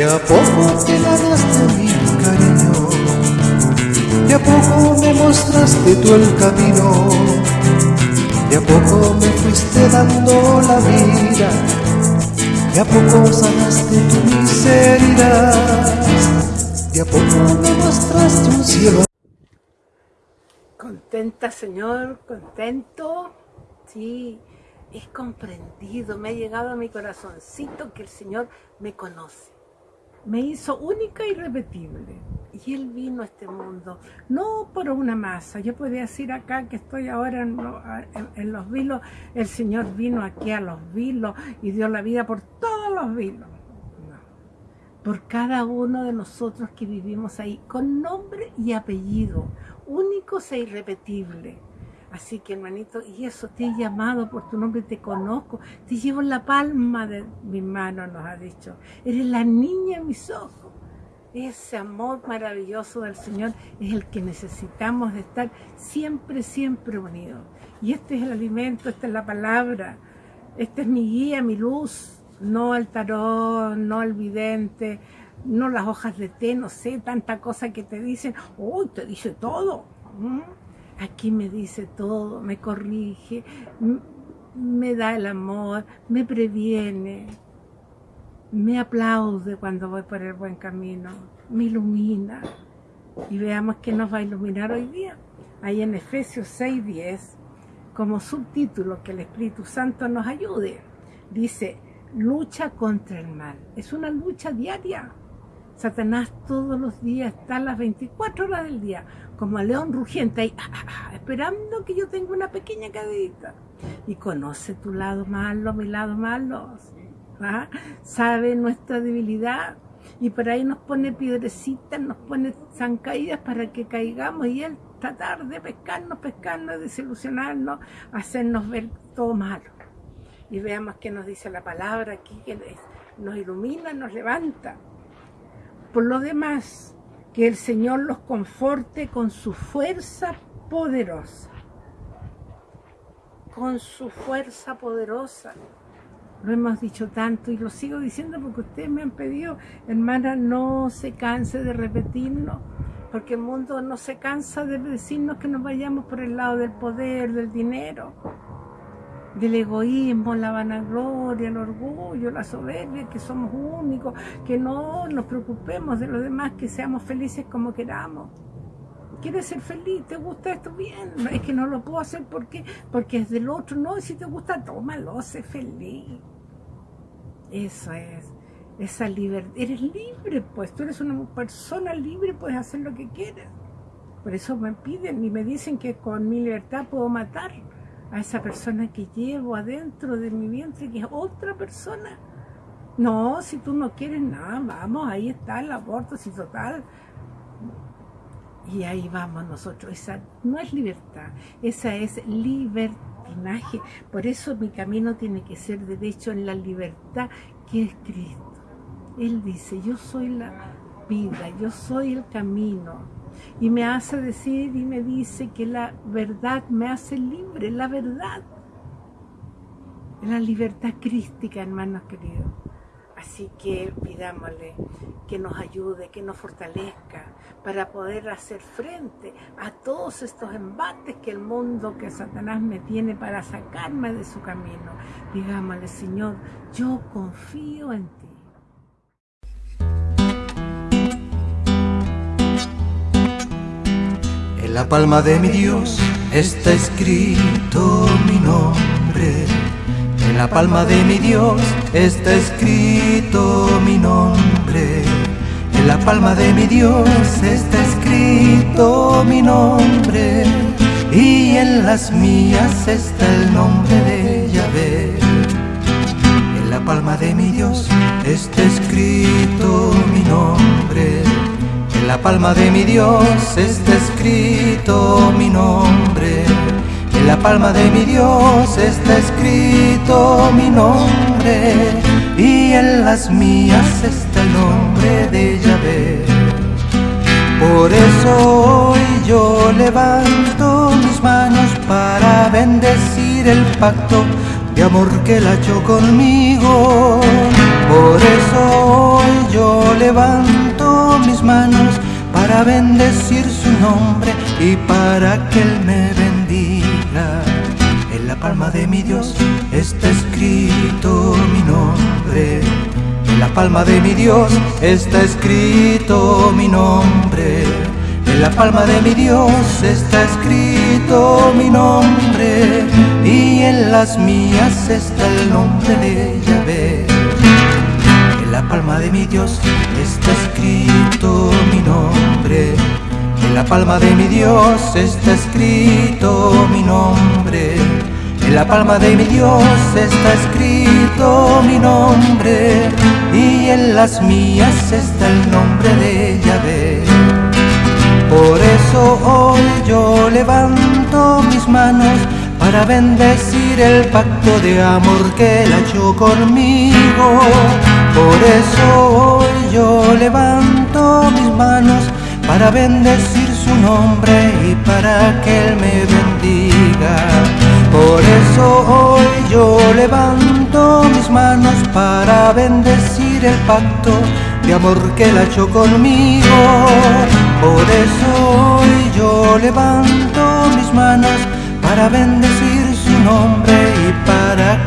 De a poco te ganaste mi cariño, de a poco me mostraste tú el camino, de a poco me fuiste dando la vida, de a poco sanaste tu miseria, de a poco me mostraste un cielo. Contenta, Señor, contento, sí, es comprendido, me ha llegado a mi corazoncito que el Señor me conoce me hizo única y repetible. Y Él vino a este mundo, no por una masa. Yo podía decir acá que estoy ahora en, los vilos, el Señor vino aquí a los vilos y dio la vida por todos los vilos. Por cada uno de nosotros que vivimos ahí, con nombre y apellido, únicos e irrepetibles. Así que hermanito, y eso, te he llamado por tu nombre, te conozco, te llevo en la palma de mi mano, nos ha dicho. Eres la niña en mis ojos. Ese amor maravilloso del Señor es el que necesitamos de estar siempre, siempre unidos. Y este es el alimento, esta es la palabra, esta es mi guía, mi luz, no el tarot, no el vidente, no las hojas de té, no sé, tanta cosa que te dicen, uy, te dice todo. ¿Mm? Aquí me dice todo, me corrige, me da el amor, me previene, me aplaude cuando voy por el buen camino, me ilumina. Y veamos qué nos va a iluminar hoy día. Ahí en Efesios 6.10, como subtítulo, que el Espíritu Santo nos ayude. Dice, lucha contra el mal. Es una lucha diaria. Satanás todos los días está a las 24 horas del día, como a león rugiente, ahí, ah, ah, ah, esperando que yo tenga una pequeña cadita. Y conoce tu lado malo, mi lado malo. Sabe nuestra debilidad. Y por ahí nos pone piedrecitas, nos pone zancadillas para que caigamos. Y él tratar de pescarnos, pescarnos, desilusionarnos, hacernos ver todo malo. Y veamos qué nos dice la palabra aquí, que nos ilumina, nos levanta. Por lo demás, que el Señor los conforte con su fuerza poderosa. Con su fuerza poderosa. Lo hemos dicho tanto y lo sigo diciendo porque ustedes me han pedido, hermana, no se canse de repetirnos, porque el mundo no se cansa de decirnos que nos vayamos por el lado del poder, del dinero del egoísmo, la vanagloria, el orgullo, la soberbia, que somos únicos, que no nos preocupemos de los demás, que seamos felices como queramos. ¿Quieres ser feliz? ¿Te gusta esto? Bien. Es que no lo puedo hacer porque, porque es del otro. No, si te gusta, tómalo, sé feliz. Eso es. Esa libertad. Eres libre, pues. Tú eres una persona libre, puedes hacer lo que quieras. Por eso me piden y me dicen que con mi libertad puedo matar a esa persona que llevo adentro de mi vientre, que es otra persona. No, si tú no quieres nada, vamos, ahí está el aborto, si total. Y ahí vamos nosotros. Esa no es libertad, esa es libertinaje. Por eso mi camino tiene que ser derecho en la libertad que es Cristo. Él dice, yo soy la vida, yo soy el camino y me hace decir y me dice que la verdad me hace libre, la verdad. La libertad crística, hermanos queridos. Así que pidámosle que nos ayude, que nos fortalezca para poder hacer frente a todos estos embates que el mundo, que Satanás me tiene para sacarme de su camino. Digámosle, Señor, yo confío en ti. La palma de mi Dios está escrito mi nombre. En la palma de mi Dios está escrito mi nombre. En la palma de mi Dios está escrito mi nombre. Y en las mías está el nombre de Yahvé. En la palma de mi Dios está escrito mi nombre la palma de mi Dios está escrito mi nombre. En la palma de mi Dios está escrito mi nombre. Y en las mías está el nombre de Yahvé. Por eso hoy yo levanto mis manos para bendecir el pacto de amor que la hecho conmigo. Por eso hoy yo levanto mis manos para bendecir su nombre y para que Él me bendiga. En la palma de mi Dios está escrito mi nombre. En la palma de mi Dios está escrito mi nombre. En la palma de mi Dios está escrito mi nombre y en las mías está el nombre de Yahvé. La palma de mi Dios está escrito mi nombre. En la palma de mi Dios está escrito mi nombre. En la palma de mi Dios está escrito mi nombre y en las mías está el nombre de Yahvé. Por eso hoy yo levanto mis manos para bendecir el pacto de amor que él ha conmigo. Por eso hoy yo levanto mis manos para bendecir su nombre y para que él me bendiga. Por eso hoy yo levanto mis manos para bendecir el pacto de amor que él ha hecho conmigo. Por eso hoy yo levanto mis manos para bendecir su nombre y para.